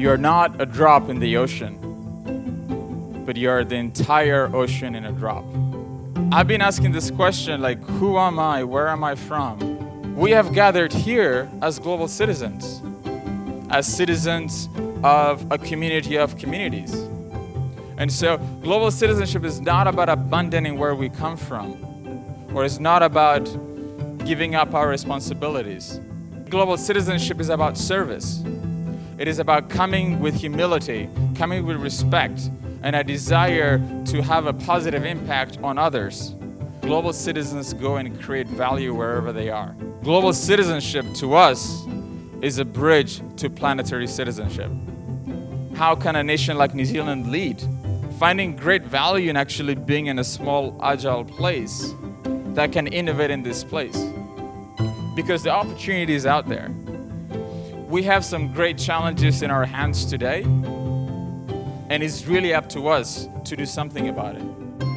You're not a drop in the ocean, but you're the entire ocean in a drop. I've been asking this question like, who am I? Where am I from? We have gathered here as global citizens, as citizens of a community of communities. And so global citizenship is not about abandoning where we come from, or it's not about giving up our responsibilities. Global citizenship is about service. It is about coming with humility, coming with respect, and a desire to have a positive impact on others. Global citizens go and create value wherever they are. Global citizenship to us is a bridge to planetary citizenship. How can a nation like New Zealand lead? Finding great value in actually being in a small, agile place that can innovate in this place. Because the opportunity is out there. We have some great challenges in our hands today, and it's really up to us to do something about it.